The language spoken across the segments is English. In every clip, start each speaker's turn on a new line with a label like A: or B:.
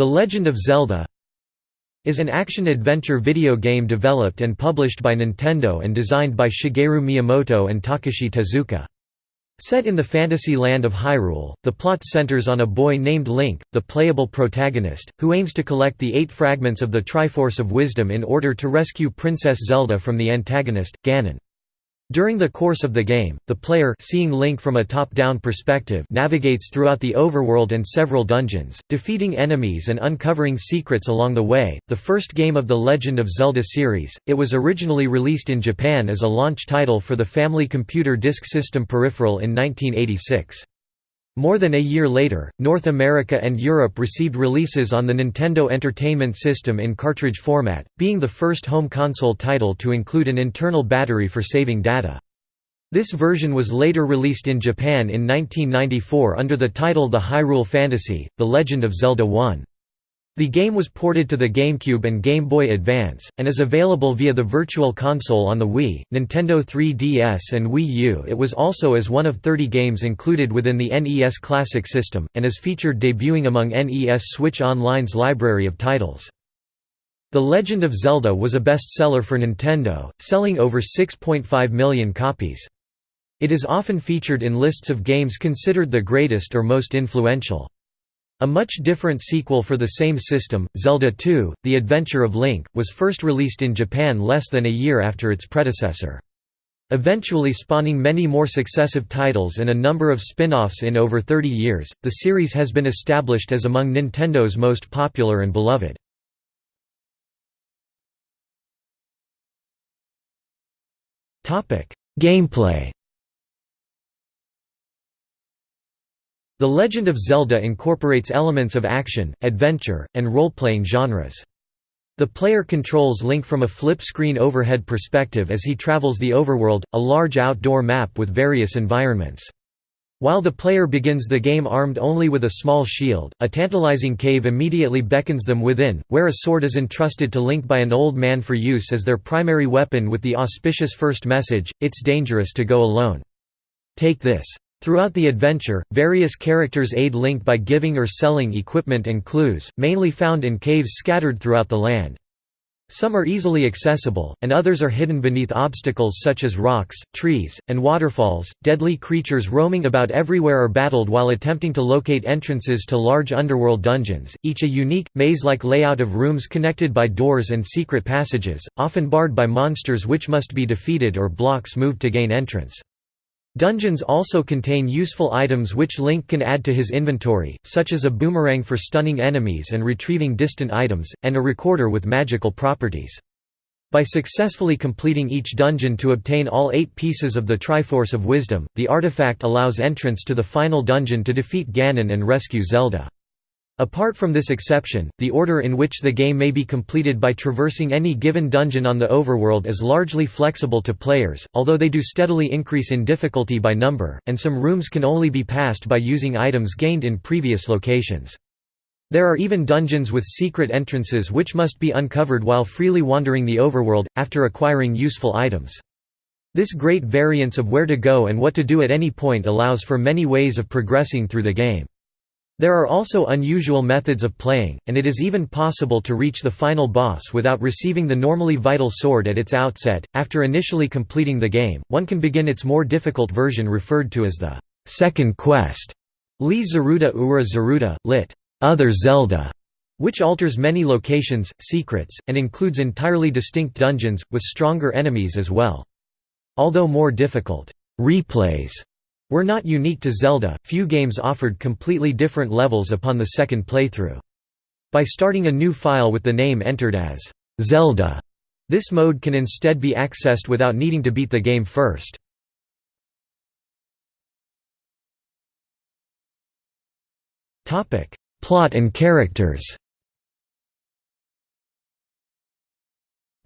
A: The Legend of Zelda is an action-adventure video game developed and published by Nintendo and designed by Shigeru Miyamoto and Takashi Tezuka. Set in the fantasy land of Hyrule, the plot centers on a boy named Link, the playable protagonist, who aims to collect the eight fragments of the Triforce of Wisdom in order to rescue Princess Zelda from the antagonist, Ganon. During the course of the game, the player seeing Link from a top-down perspective navigates throughout the overworld and several dungeons, defeating enemies and uncovering secrets along the way. The first game of the Legend of Zelda series, it was originally released in Japan as a launch title for the Family Computer Disk System peripheral in 1986. More than a year later, North America and Europe received releases on the Nintendo Entertainment System in cartridge format, being the first home console title to include an internal battery for saving data. This version was later released in Japan in 1994 under the title The Hyrule Fantasy, The Legend of Zelda 1. The game was ported to the GameCube and Game Boy Advance, and is available via the Virtual Console on the Wii, Nintendo 3DS and Wii U it was also as one of 30 games included within the NES Classic system, and is featured debuting among NES Switch Online's library of titles. The Legend of Zelda was a bestseller for Nintendo, selling over 6.5 million copies. It is often featured in lists of games considered the greatest or most influential. A much different sequel for the same system, Zelda II: The Adventure of Link, was first released in Japan less than a year after its predecessor. Eventually spawning many more successive titles and a number of spin-offs in over 30 years, the series has been established as among Nintendo's most popular and beloved. Gameplay The Legend of Zelda incorporates elements of action, adventure, and role-playing genres. The player controls Link from a flip-screen overhead perspective as he travels the overworld, a large outdoor map with various environments. While the player begins the game armed only with a small shield, a tantalizing cave immediately beckons them within, where a sword is entrusted to Link by an old man for use as their primary weapon with the auspicious first message, it's dangerous to go alone. Take this. Throughout the adventure, various characters aid Link by giving or selling equipment and clues, mainly found in caves scattered throughout the land. Some are easily accessible, and others are hidden beneath obstacles such as rocks, trees, and waterfalls. Deadly creatures roaming about everywhere are battled while attempting to locate entrances to large underworld dungeons, each a unique, maze-like layout of rooms connected by doors and secret passages, often barred by monsters which must be defeated or blocks moved to gain entrance. Dungeons also contain useful items which Link can add to his inventory, such as a boomerang for stunning enemies and retrieving distant items, and a recorder with magical properties. By successfully completing each dungeon to obtain all eight pieces of the Triforce of Wisdom, the artifact allows entrance to the final dungeon to defeat Ganon and rescue Zelda. Apart from this exception, the order in which the game may be completed by traversing any given dungeon on the overworld is largely flexible to players, although they do steadily increase in difficulty by number, and some rooms can only be passed by using items gained in previous locations. There are even dungeons with secret entrances which must be uncovered while freely wandering the overworld, after acquiring useful items. This great variance of where to go and what to do at any point allows for many ways of progressing through the game. There are also unusual methods of playing, and it is even possible to reach the final boss without receiving the normally vital sword at its outset. After initially completing the game, one can begin its more difficult version referred to as the second quest, Li Zaruda Ura Zaruda, lit. Other Zelda, which alters many locations, secrets, and includes entirely distinct dungeons, with stronger enemies as well. Although more difficult, replays were not unique to Zelda, few games offered completely different levels upon the second playthrough. By starting a new file with the name entered as Zelda, this mode can instead be accessed without needing to beat the game first. Plot and characters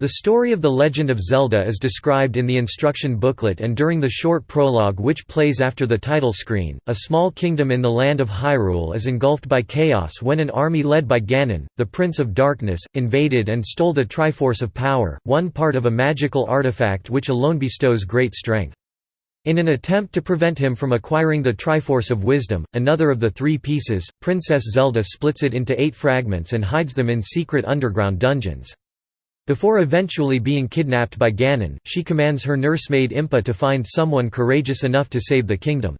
A: The story of The Legend of Zelda is described in the instruction booklet and during the short prologue which plays after the title screen. A small kingdom in the land of Hyrule is engulfed by chaos when an army led by Ganon, the Prince of Darkness, invaded and stole the Triforce of Power, one part of a magical artifact which alone bestows great strength. In an attempt to prevent him from acquiring the Triforce of Wisdom, another of the three pieces, Princess Zelda splits it into eight fragments and hides them in secret underground dungeons. Before eventually being kidnapped by Ganon, she commands her nursemaid Impa to find someone courageous enough to save the kingdom.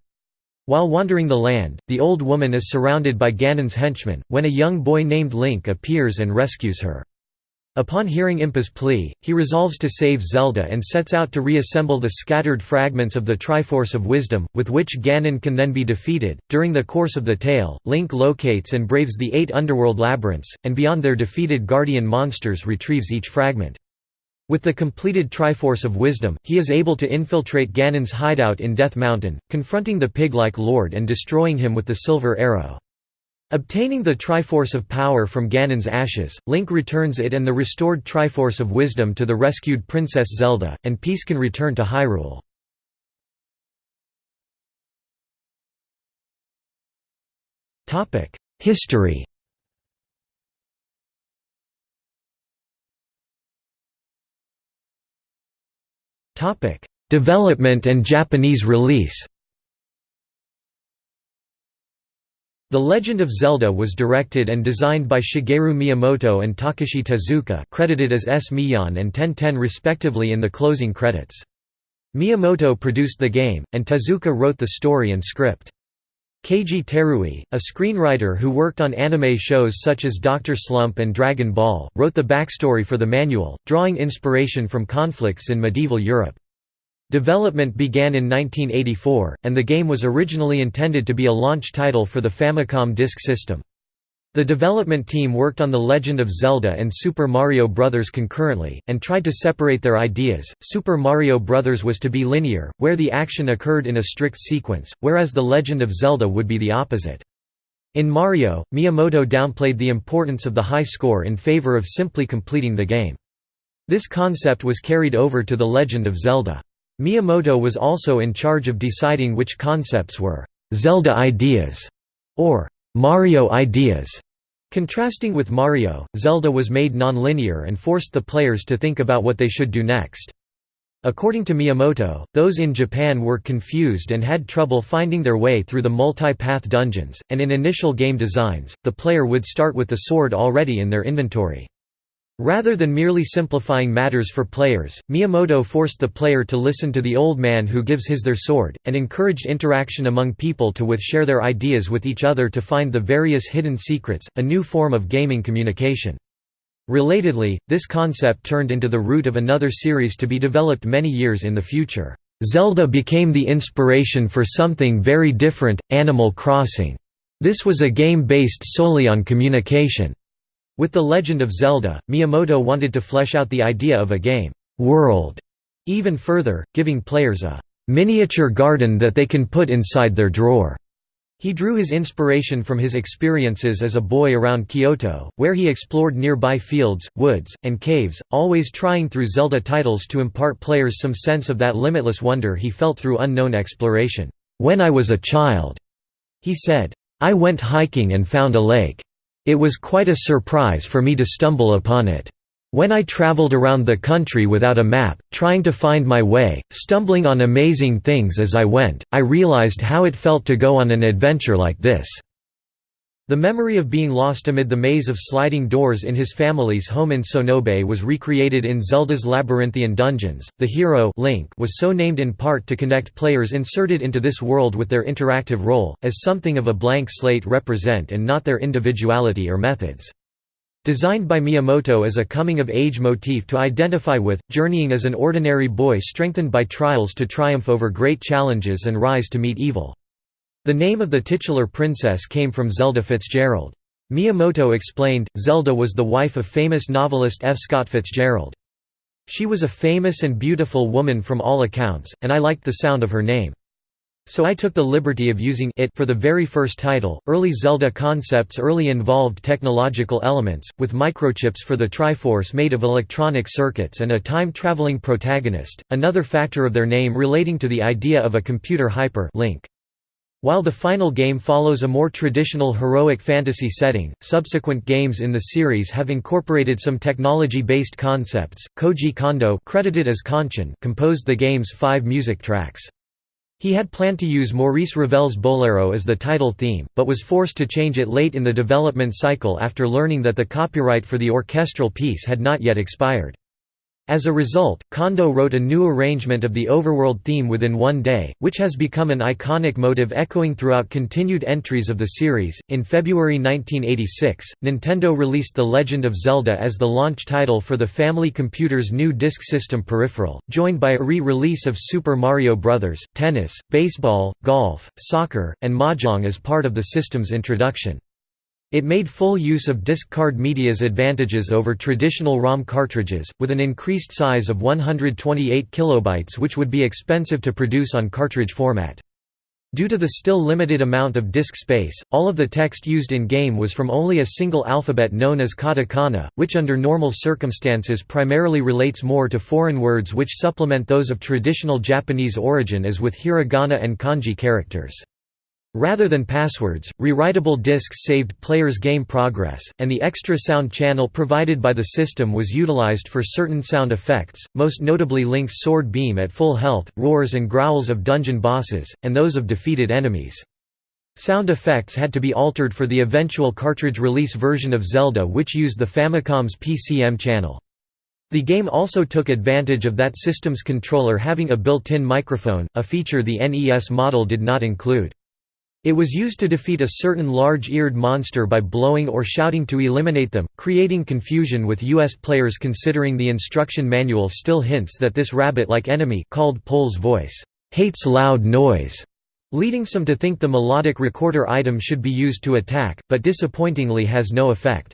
A: While wandering the land, the old woman is surrounded by Ganon's henchmen, when a young boy named Link appears and rescues her. Upon hearing Impa's plea, he resolves to save Zelda and sets out to reassemble the scattered fragments of the Triforce of Wisdom, with which Ganon can then be defeated. During the course of the tale, Link locates and braves the eight underworld labyrinths, and beyond their defeated guardian monsters retrieves each fragment. With the completed Triforce of Wisdom, he is able to infiltrate Ganon's hideout in Death Mountain, confronting the pig-like lord and destroying him with the Silver Arrow. Obtaining the Triforce of Power from Ganon's ashes, Link returns it and the restored Triforce of Wisdom to the rescued Princess Zelda, and peace can return to Hyrule. History Development and Japanese release The Legend of Zelda was directed and designed by Shigeru Miyamoto and Takashi Tezuka credited as S. Miyan and Ten Ten respectively in the closing credits. Miyamoto produced the game, and Tezuka wrote the story and script. Keiji Terui, a screenwriter who worked on anime shows such as Dr. Slump and Dragon Ball, wrote the backstory for the manual, drawing inspiration from conflicts in medieval Europe. Development began in 1984, and the game was originally intended to be a launch title for the Famicom Disk System. The development team worked on The Legend of Zelda and Super Mario Bros. concurrently, and tried to separate their ideas. Super Mario Bros. was to be linear, where the action occurred in a strict sequence, whereas The Legend of Zelda would be the opposite. In Mario, Miyamoto downplayed the importance of the high score in favor of simply completing the game. This concept was carried over to The Legend of Zelda. Miyamoto was also in charge of deciding which concepts were «Zelda ideas» or «Mario ideas». Contrasting with Mario, Zelda was made non-linear and forced the players to think about what they should do next. According to Miyamoto, those in Japan were confused and had trouble finding their way through the multi-path dungeons, and in initial game designs, the player would start with the sword already in their inventory. Rather than merely simplifying matters for players, Miyamoto forced the player to listen to the old man who gives his their sword, and encouraged interaction among people to with share their ideas with each other to find the various hidden secrets, a new form of gaming communication. Relatedly, this concept turned into the root of another series to be developed many years in the future. Zelda became the inspiration for something very different, Animal Crossing. This was a game based solely on communication. With The Legend of Zelda, Miyamoto wanted to flesh out the idea of a game world even further, giving players a miniature garden that they can put inside their drawer. He drew his inspiration from his experiences as a boy around Kyoto, where he explored nearby fields, woods, and caves, always trying through Zelda titles to impart players some sense of that limitless wonder he felt through unknown exploration. When I was a child, he said, I went hiking and found a lake. It was quite a surprise for me to stumble upon it. When I traveled around the country without a map, trying to find my way, stumbling on amazing things as I went, I realized how it felt to go on an adventure like this. The memory of being lost amid the maze of sliding doors in his family's home in Sonobe was recreated in Zelda's labyrinthian dungeons. The hero Link was so named in part to connect players inserted into this world with their interactive role, as something of a blank slate represent and not their individuality or methods. Designed by Miyamoto as a coming-of-age motif to identify with, journeying as an ordinary boy strengthened by trials to triumph over great challenges and rise to meet evil. The name of the titular princess came from Zelda Fitzgerald. Miyamoto explained, Zelda was the wife of famous novelist F. Scott Fitzgerald. She was a famous and beautiful woman from all accounts, and I liked the sound of her name. So I took the liberty of using it for the very first title. Early Zelda concepts early involved technological elements, with microchips for the Triforce made of electronic circuits and a time-traveling protagonist, another factor of their name relating to the idea of a computer hyper link. While the final game follows a more traditional heroic fantasy setting, subsequent games in the series have incorporated some technology-based concepts. Koji Kondo, credited as Konchin, composed the game's five music tracks. He had planned to use Maurice Ravel's Bolero as the title theme, but was forced to change it late in the development cycle after learning that the copyright for the orchestral piece had not yet expired. As a result, Kondo wrote a new arrangement of the overworld theme within one day, which has become an iconic motive echoing throughout continued entries of the series. In February 1986, Nintendo released The Legend of Zelda as the launch title for the Family Computer's new disk system peripheral, joined by a re release of Super Mario Bros., tennis, baseball, golf, soccer, and mahjong as part of the system's introduction. It made full use of disk card media's advantages over traditional ROM cartridges, with an increased size of 128 kilobytes which would be expensive to produce on cartridge format. Due to the still limited amount of disk space, all of the text used in-game was from only a single alphabet known as katakana, which under normal circumstances primarily relates more to foreign words which supplement those of traditional Japanese origin as with hiragana and kanji characters. Rather than passwords, rewritable disks saved players' game progress, and the extra sound channel provided by the system was utilized for certain sound effects, most notably Link's sword beam at full health, roars and growls of dungeon bosses, and those of defeated enemies. Sound effects had to be altered for the eventual cartridge release version of Zelda which used the Famicom's PCM channel. The game also took advantage of that system's controller having a built-in microphone, a feature the NES model did not include. It was used to defeat a certain large-eared monster by blowing or shouting to eliminate them, creating confusion with U.S. players considering the instruction manual still hints that this rabbit-like enemy called Pols Voice hates loud noise, leading some to think the melodic recorder item should be used to attack, but disappointingly has no effect.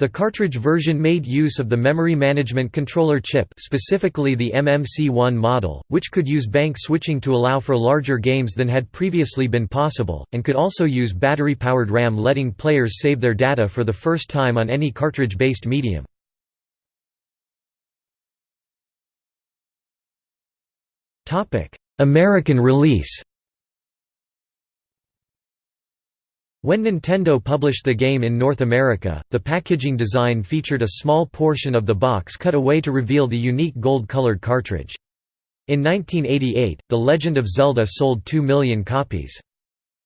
A: The cartridge version made use of the memory management controller chip specifically the MMC1 model, which could use bank switching to allow for larger games than had previously been possible, and could also use battery-powered RAM letting players save their data for the first time on any cartridge-based medium. American release When Nintendo published the game in North America, the packaging design featured a small portion of the box cut away to reveal the unique gold-colored cartridge. In 1988, The Legend of Zelda sold 2 million copies.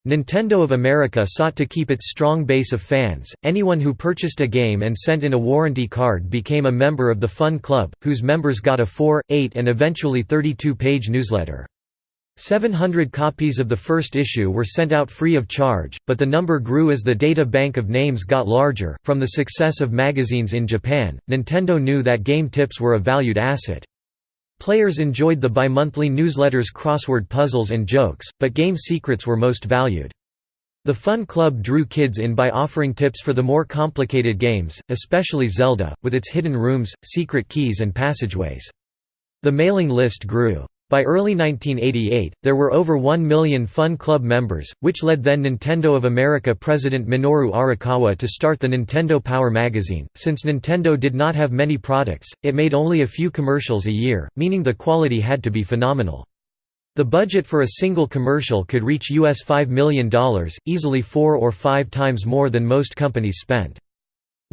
A: Nintendo of America sought to keep its strong base of fans. Anyone who purchased a game and sent in a warranty card became a member of the Fun Club, whose members got a 4, 8, and eventually 32 page newsletter. 700 copies of the first issue were sent out free of charge, but the number grew as the data bank of names got larger. From the success of magazines in Japan, Nintendo knew that game tips were a valued asset. Players enjoyed the bi-monthly newsletters crossword puzzles and jokes, but game secrets were most valued. The Fun Club drew kids in by offering tips for the more complicated games, especially Zelda, with its hidden rooms, secret keys and passageways. The mailing list grew. By early 1988, there were over 1 million Fun Club members, which led then Nintendo of America president Minoru Arakawa to start the Nintendo Power magazine. Since Nintendo did not have many products, it made only a few commercials a year, meaning the quality had to be phenomenal. The budget for a single commercial could reach US $5 million, easily four or five times more than most companies spent.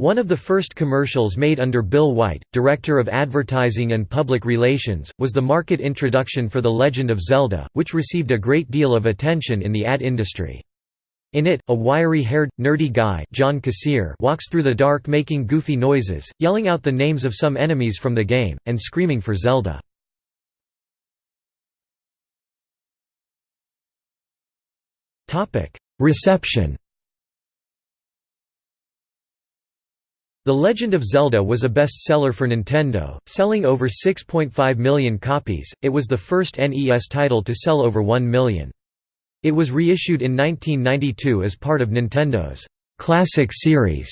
A: One of the first commercials made under Bill White, Director of Advertising and Public Relations, was the market introduction for The Legend of Zelda, which received a great deal of attention in the ad industry. In it, a wiry-haired, nerdy guy John Kassir walks through the dark making goofy noises, yelling out the names of some enemies from the game, and screaming for Zelda. Reception The Legend of Zelda was a bestseller for Nintendo, selling over 6.5 million copies. It was the first NES title to sell over 1 million. It was reissued in 1992 as part of Nintendo's Classic Series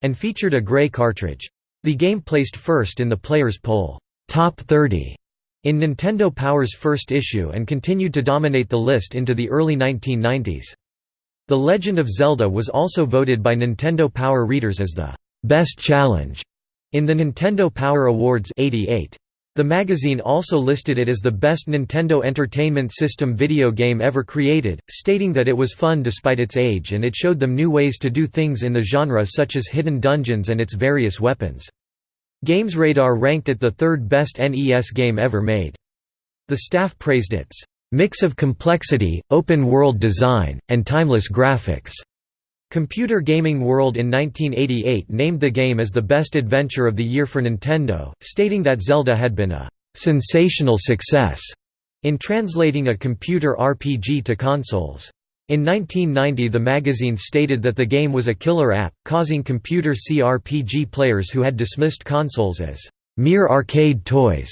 A: and featured a gray cartridge. The game placed first in the Players Poll Top 30 in Nintendo Power's first issue and continued to dominate the list into the early 1990s. The Legend of Zelda was also voted by Nintendo Power readers as the Best Challenge in the Nintendo Power Awards 88. The magazine also listed it as the best Nintendo Entertainment System video game ever created, stating that it was fun despite its age and it showed them new ways to do things in the genre such as hidden dungeons and its various weapons. GamesRadar ranked it the third best NES game ever made. The staff praised its mix of complexity, open-world design, and timeless graphics." Computer Gaming World in 1988 named the game as the best adventure of the year for Nintendo, stating that Zelda had been a «sensational success» in translating a computer RPG to consoles. In 1990 the magazine stated that the game was a killer app, causing computer CRPG players who had dismissed consoles as mere arcade toys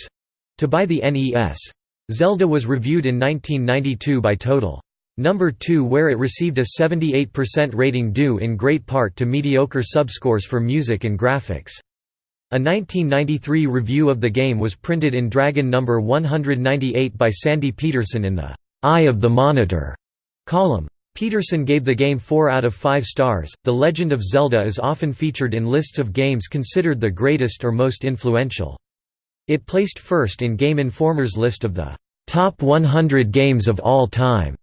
A: to buy the NES. Zelda was reviewed in 1992 by Total. Number 2 where it received a 78% rating due in great part to mediocre subscores for music and graphics. A 1993 review of the game was printed in Dragon number 198 by Sandy Petersen in the Eye of the Monitor column. Peterson gave the game 4 out of 5 stars. The Legend of Zelda is often featured in lists of games considered the greatest or most influential. It placed first in Game Informer's list of the top 100 games of all time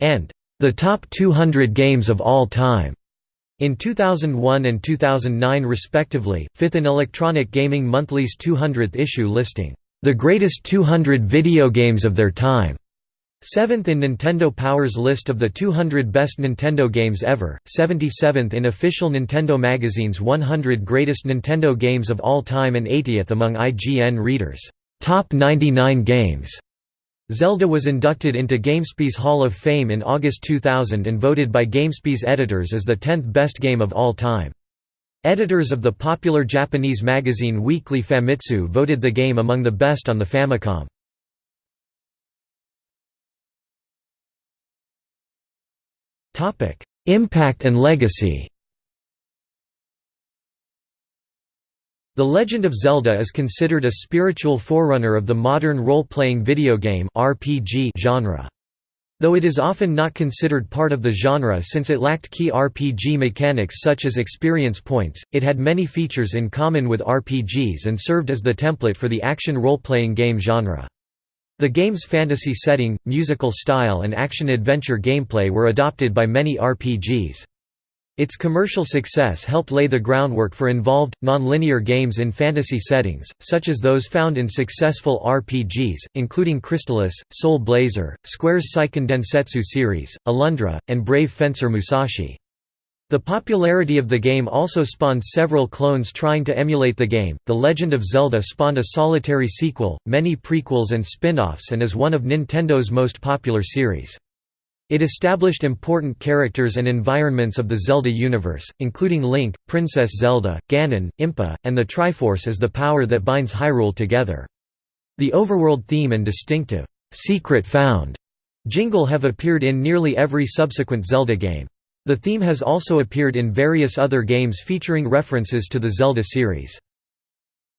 A: and the top 200 games of all time. In 2001 and 2009 respectively, fifth in Electronic Gaming Monthly's 200th issue listing, "...the greatest 200 video games of their time." Seventh in Nintendo Power's list of the 200 best Nintendo games ever, 77th in official Nintendo Magazine's 100 greatest Nintendo games of all time and 80th among IGN readers' top 99 games. Zelda was inducted into GameSpy's Hall of Fame in August 2000 and voted by GameSpy's editors as the 10th best game of all time. Editors of the popular Japanese magazine Weekly Famitsu voted the game among the best on the Famicom. Impact and legacy. The Legend of Zelda is considered a spiritual forerunner of the modern role-playing video game (RPG) genre. Though it is often not considered part of the genre since it lacked key RPG mechanics such as experience points, it had many features in common with RPGs and served as the template for the action role-playing game genre. The game's fantasy setting, musical style and action-adventure gameplay were adopted by many RPGs. Its commercial success helped lay the groundwork for involved, non-linear games in fantasy settings, such as those found in successful RPGs, including Crystalis, Soul Blazer, Square's Seiken Densetsu series, Alundra, and Brave Fencer Musashi. The popularity of the game also spawned several clones trying to emulate the game. The Legend of Zelda spawned a solitary sequel, many prequels and spin-offs and is one of Nintendo's most popular series. It established important characters and environments of the Zelda universe, including Link, Princess Zelda, Ganon, Impa, and the Triforce as the power that binds Hyrule together. The overworld theme and distinctive, "'Secret Found' jingle have appeared in nearly every subsequent Zelda game. The theme has also appeared in various other games featuring references to the Zelda series.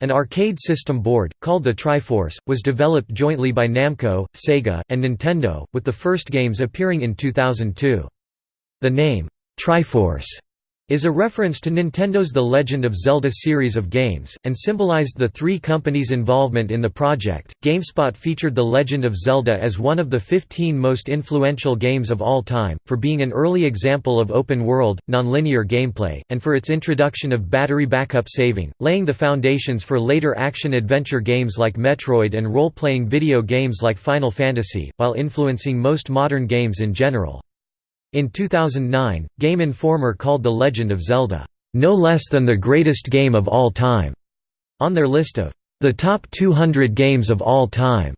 A: An arcade system board, called the Triforce, was developed jointly by Namco, Sega, and Nintendo, with the first games appearing in 2002. The name, Triforce, is a reference to Nintendo's The Legend of Zelda series of games, and symbolized the three companies' involvement in the project. GameSpot featured The Legend of Zelda as one of the 15 most influential games of all time, for being an early example of open world, nonlinear gameplay, and for its introduction of battery backup saving, laying the foundations for later action adventure games like Metroid and role playing video games like Final Fantasy, while influencing most modern games in general. In 2009, Game Informer called The Legend of Zelda, "...no less than the greatest game of all time", on their list of the top 200 games of all time,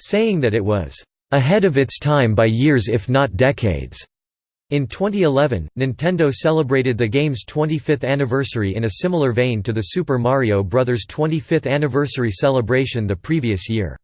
A: saying that it was ahead of its time by years if not decades. In 2011, Nintendo celebrated the game's 25th anniversary in a similar vein to the Super Mario Bros. 25th anniversary celebration the previous year.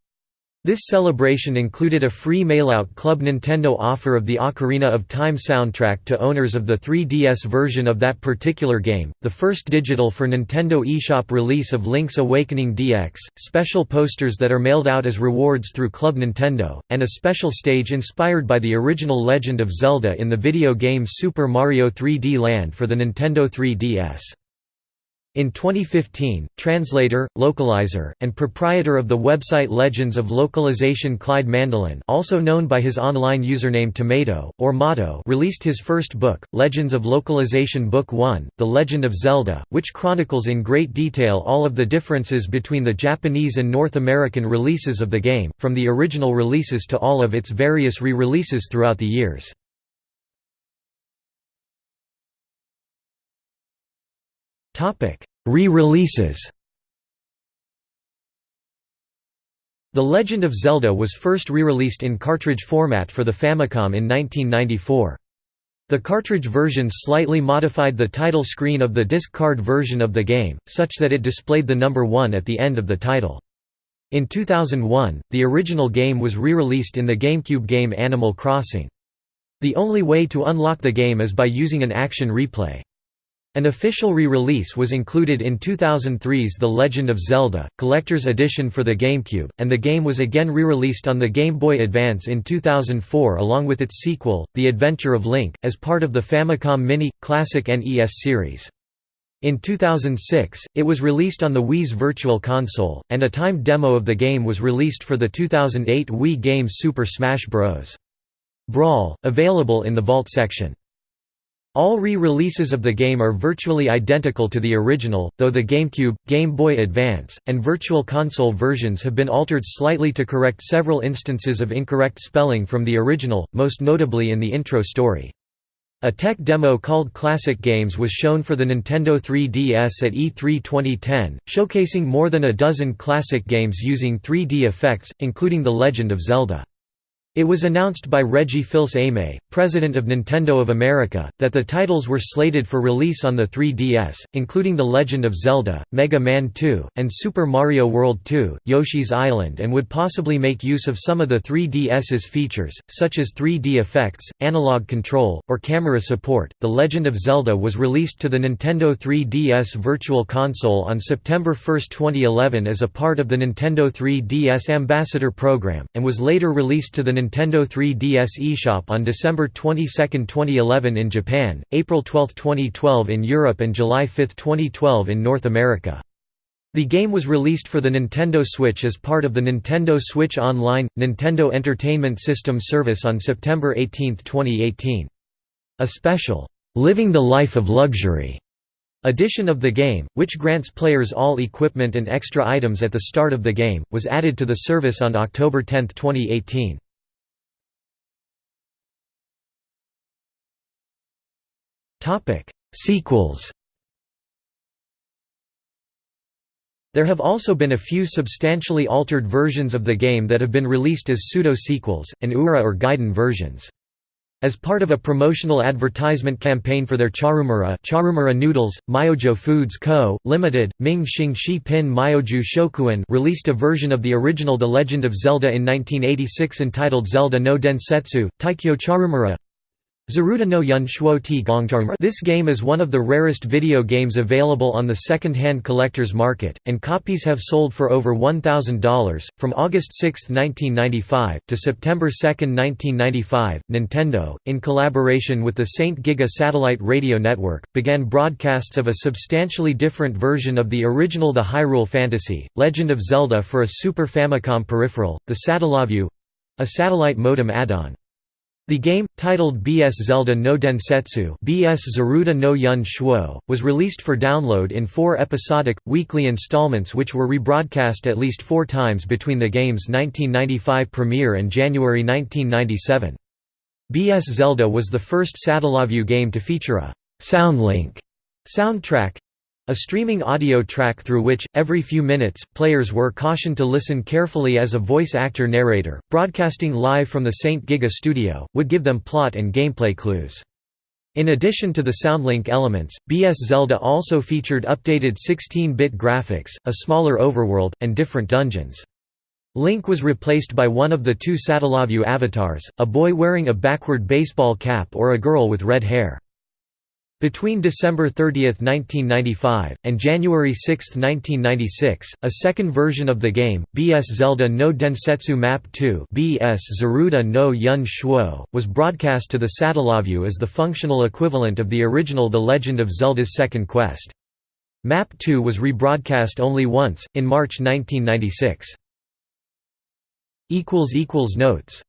A: This celebration included a free mailout Club Nintendo offer of the Ocarina of Time soundtrack to owners of the 3DS version of that particular game, the first digital for Nintendo eShop release of Link's Awakening DX, special posters that are mailed out as rewards through Club Nintendo, and a special stage inspired by the original Legend of Zelda in the video game Super Mario 3D Land for the Nintendo 3DS. In 2015, translator, localizer, and proprietor of the website Legends of Localization Clyde Mandelin also known by his online username Tomato, or Mato released his first book, Legends of Localization Book 1, The Legend of Zelda, which chronicles in great detail all of the differences between the Japanese and North American releases of the game, from the original releases to all of its various re-releases throughout the years. Re-releases The Legend of Zelda was first re-released in cartridge format for the Famicom in 1994. The cartridge version slightly modified the title screen of the disc card version of the game, such that it displayed the number 1 at the end of the title. In 2001, the original game was re-released in the GameCube game Animal Crossing. The only way to unlock the game is by using an action replay. An official re-release was included in 2003's The Legend of Zelda, Collector's Edition for the GameCube, and the game was again re-released on the Game Boy Advance in 2004 along with its sequel, The Adventure of Link, as part of the Famicom Mini, Classic NES series. In 2006, it was released on the Wii's Virtual Console, and a timed demo of the game was released for the 2008 Wii game Super Smash Bros. Brawl, available in the Vault section. All re-releases of the game are virtually identical to the original, though the GameCube, Game Boy Advance, and Virtual Console versions have been altered slightly to correct several instances of incorrect spelling from the original, most notably in the intro story. A tech demo called Classic Games was shown for the Nintendo 3DS at E3 2010, showcasing more than a dozen classic games using 3D effects, including The Legend of Zelda. It was announced by Reggie Fils-Aimé, president of Nintendo of America, that the titles were slated for release on the 3DS, including The Legend of Zelda, Mega Man 2, and Super Mario World 2, Yoshi's Island and would possibly make use of some of the 3DS's features, such as 3D effects, analog control, or camera support. The Legend of Zelda was released to the Nintendo 3DS Virtual Console on September 1, 2011 as a part of the Nintendo 3DS Ambassador Program, and was later released to the Nintendo 3DS eShop on December 22, 2011 in Japan, April 12, 2012 in Europe and July 5, 2012 in North America. The game was released for the Nintendo Switch as part of the Nintendo Switch Online, Nintendo Entertainment System service on September 18, 2018. A special, "'Living the Life of Luxury' edition of the game, which grants players all equipment and extra items at the start of the game, was added to the service on October 10, 2018. Topic: Sequels. There have also been a few substantially altered versions of the game that have been released as pseudo-sequels, and URA or Gaiden versions. As part of a promotional advertisement campaign for their Charumera, Charumera Noodles, Myojo Foods Co., Limited, Ming Xing Shi Pin Myoju Shokuin released a version of the original The Legend of Zelda in 1986 entitled Zelda no Densetsu, Taikyo Charumera Zaruda no Yun Shuo Ti This game is one of the rarest video games available on the second-hand collector's market, and copies have sold for over $1,000. From August 6, 1995, to September 2, 1995, Nintendo, in collaboration with the Saint Giga satellite radio network, began broadcasts of a substantially different version of the original The Hyrule Fantasy, Legend of Zelda for a Super Famicom peripheral, the Satellaview a satellite modem add-on. The game, titled BS Zelda no Densetsu BS Zaruda no Yun Shuo, was released for download in four episodic, weekly installments which were rebroadcast at least four times between the game's 1995 premiere and January 1997. BS Zelda was the first Satellaview game to feature a «Soundlink» soundtrack, a streaming audio track through which, every few minutes, players were cautioned to listen carefully as a voice actor narrator, broadcasting live from the St. Giga studio, would give them plot and gameplay clues. In addition to the Soundlink elements, BS Zelda also featured updated 16-bit graphics, a smaller overworld, and different dungeons. Link was replaced by one of the two Satellaview avatars, a boy wearing a backward baseball cap or a girl with red hair. Between December 30, 1995, and January 6, 1996, a second version of the game, BS Zelda no Densetsu Map 2 BS Zaruda no Yun Shuo, was broadcast to the Satellaview as the functional equivalent of the original The Legend of Zelda's Second Quest. Map 2 was rebroadcast only once, in March 1996. Notes